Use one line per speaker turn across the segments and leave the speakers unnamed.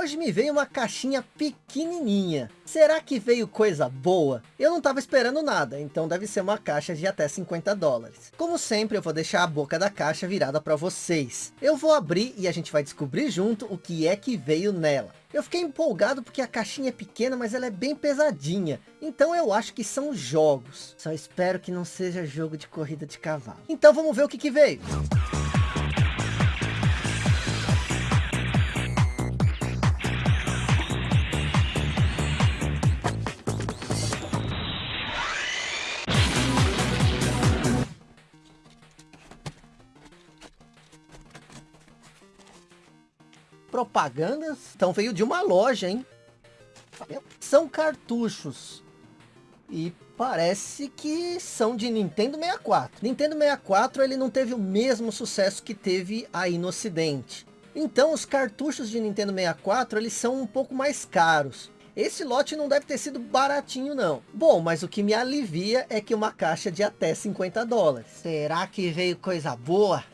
Hoje me veio uma caixinha pequenininha. Será que veio coisa boa? Eu não estava esperando nada, então deve ser uma caixa de até 50 dólares. Como sempre, eu vou deixar a boca da caixa virada para vocês. Eu vou abrir e a gente vai descobrir junto o que é que veio nela. Eu fiquei empolgado porque a caixinha é pequena, mas ela é bem pesadinha. Então eu acho que são jogos. Só espero que não seja jogo de corrida de cavalo. Então vamos ver o que, que veio. Propagandas. Então veio de uma loja, hein? São cartuchos. E parece que são de Nintendo 64. Nintendo 64 ele não teve o mesmo sucesso que teve aí no ocidente. Então os cartuchos de Nintendo 64 eles são um pouco mais caros. Esse lote não deve ter sido baratinho não. Bom, mas o que me alivia é que uma caixa de até 50 dólares. Será que veio coisa boa?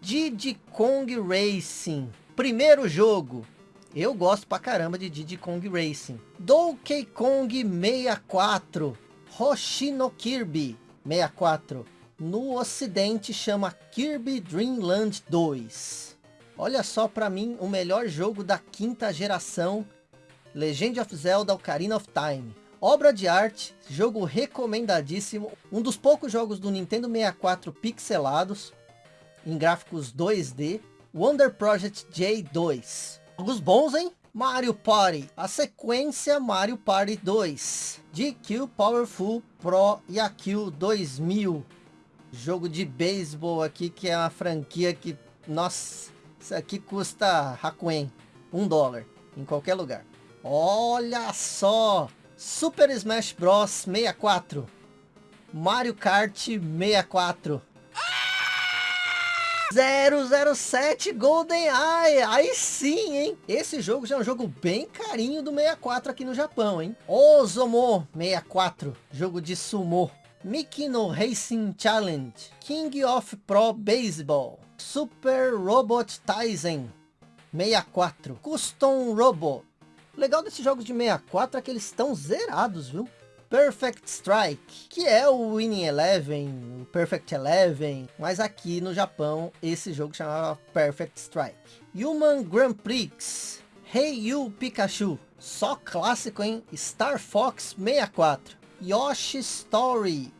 Diddy Kong Racing. Primeiro jogo. Eu gosto pra caramba de Diddy Kong Racing. Donkey Kong 64. Hoshino Kirby 64. No ocidente chama Kirby Dream Land 2. Olha só pra mim o melhor jogo da quinta geração. Legend of Zelda Ocarina of Time. Obra de arte, jogo recomendadíssimo, um dos poucos jogos do Nintendo 64 pixelados, em gráficos 2D, Wonder Project J2. Jogos bons, hein? Mario Party, a sequência Mario Party 2, GQ Powerful Pro Yaku 2000, jogo de beisebol aqui, que é uma franquia que, nossa, isso aqui custa Hakuen, um dólar, em qualquer lugar. Olha só, Super Smash Bros 64. Mario Kart 64. 007 Golden Eye, aí sim, hein? Esse jogo já é um jogo bem carinho do 64 aqui no Japão, hein? Ozomo 64, jogo de sumo. Mikino Racing Challenge, King of Pro Baseball, Super Robot Tyson 64, Custom Robot o legal desses jogos de 64 é que eles estão zerados, viu? Perfect Strike, que é o Winning Eleven, o Perfect Eleven, mas aqui no Japão esse jogo chamava Perfect Strike. Human Grand Prix, Hey You Pikachu, só clássico hein? Star Fox 64, Yoshi Story,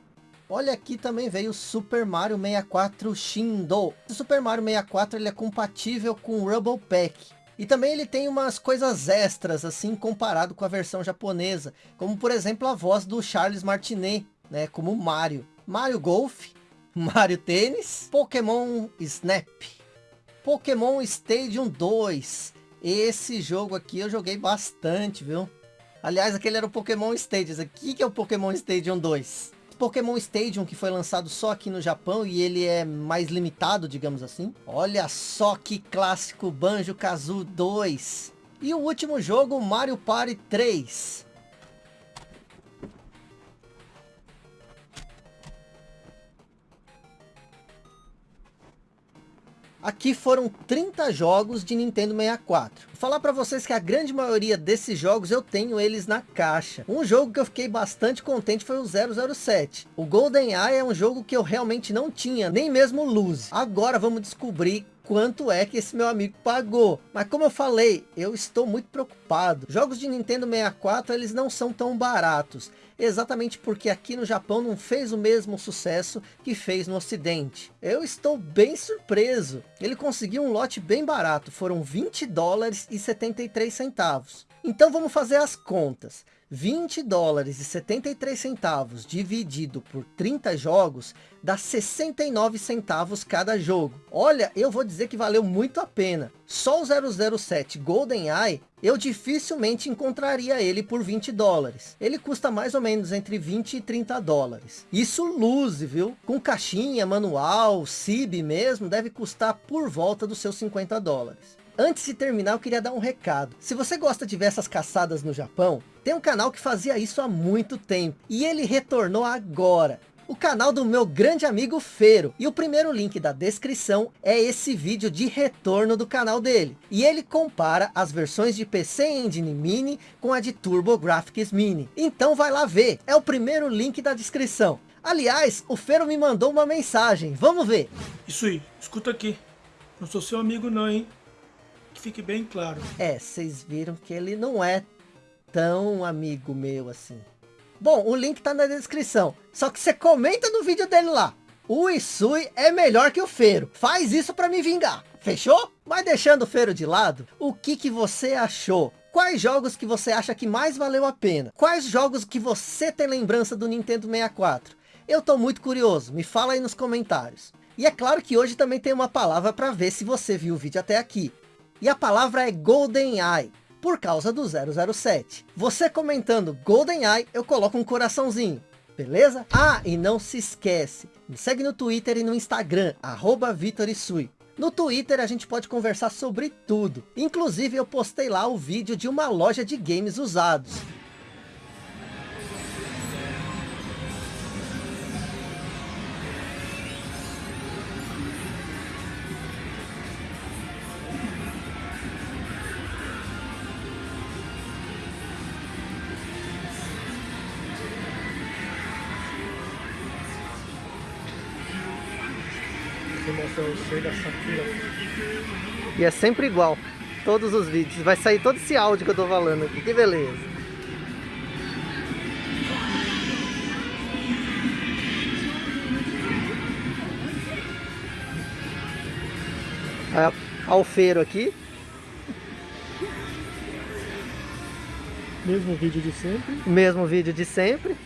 Olha aqui também veio o Super Mario 64 Shindo. O Super Mario 64 ele é compatível com o Rumble Pack. E também ele tem umas coisas extras, assim, comparado com a versão japonesa. Como, por exemplo, a voz do Charles Martinet, né? Como Mario. Mario Golf, Mario Tênis, Pokémon Snap, Pokémon Stadium 2. Esse jogo aqui eu joguei bastante, viu? Aliás, aquele era o Pokémon Stadium. Aqui que é o Pokémon Stadium 2. Pokémon Stadium, que foi lançado só aqui no Japão e ele é mais limitado, digamos assim. Olha só que clássico Banjo-Kazooie 2. E o último jogo, Mario Party 3. Aqui foram 30 jogos de Nintendo 64. Vou falar para vocês que a grande maioria desses jogos eu tenho eles na caixa. Um jogo que eu fiquei bastante contente foi o 007. O GoldenEye é um jogo que eu realmente não tinha, nem mesmo luz. Agora vamos descobrir quanto é que esse meu amigo pagou. Mas como eu falei, eu estou muito preocupado. Jogos de Nintendo 64, eles não são tão baratos. Exatamente porque aqui no Japão não fez o mesmo sucesso que fez no ocidente. Eu estou bem surpreso. Ele conseguiu um lote bem barato. Foram 20 dólares e 73 centavos. Então vamos fazer as contas. 20 dólares e 73 centavos dividido por 30 jogos dá 69 centavos cada jogo. Olha, eu vou dizer que valeu muito a pena. Só o 007 GoldenEye, eu dificilmente encontraria ele por 20 dólares. Ele custa mais ou menos entre 20 e 30 dólares. Isso luze, viu? Com caixinha, manual, CIB mesmo, deve custar por volta dos seus 50 dólares. Antes de terminar, eu queria dar um recado. Se você gosta de ver essas caçadas no Japão, tem um canal que fazia isso há muito tempo. E ele retornou agora. o canal do meu grande amigo Feiro. E o primeiro link da descrição é esse vídeo de retorno do canal dele. E ele compara as versões de PC Engine Mini com a de TurboGrafx Mini. Então vai lá ver, é o primeiro link da descrição. Aliás, o Feiro me mandou uma mensagem, vamos ver.
Isso aí, escuta aqui. Não sou seu amigo não, hein? Que fique bem claro.
É, vocês viram que ele não é tão amigo meu assim. Bom, o link tá na descrição. Só que você comenta no vídeo dele lá. O Isui é melhor que o Feiro. Faz isso para me vingar. Fechou? Mas deixando o Feiro de lado, o que, que você achou? Quais jogos que você acha que mais valeu a pena? Quais jogos que você tem lembrança do Nintendo 64? Eu tô muito curioso, me fala aí nos comentários. E é claro que hoje também tem uma palavra para ver se você viu o vídeo até aqui. E a palavra é GoldenEye por causa do 007. Você comentando GoldenEye, eu coloco um coraçãozinho. Beleza? Ah, e não se esquece, me segue no Twitter e no Instagram, arroba VitorIsui. No Twitter a gente pode conversar sobre tudo. Inclusive eu postei lá o vídeo de uma loja de games usados. E é sempre igual. Todos os vídeos. Vai sair todo esse áudio que eu tô falando aqui. Que beleza. Olha o feiro aqui.
Mesmo vídeo de sempre.
Mesmo vídeo de sempre.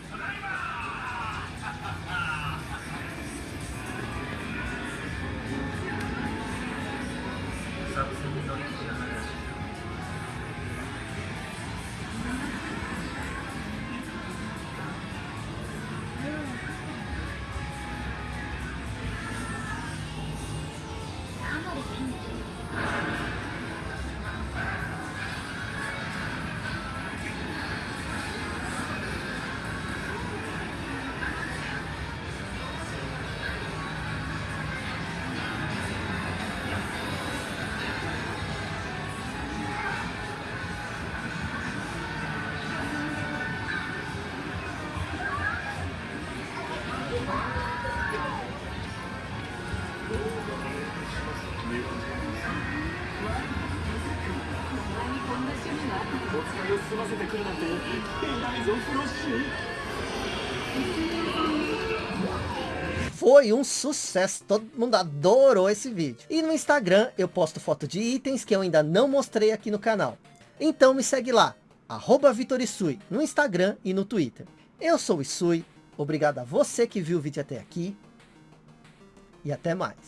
Foi um sucesso, todo mundo adorou esse vídeo. E no Instagram eu posto foto de itens que eu ainda não mostrei aqui no canal. Então me segue lá, arroba VitorIsui, no Instagram e no Twitter. Eu sou o Isui, obrigado a você que viu o vídeo até aqui. E até mais.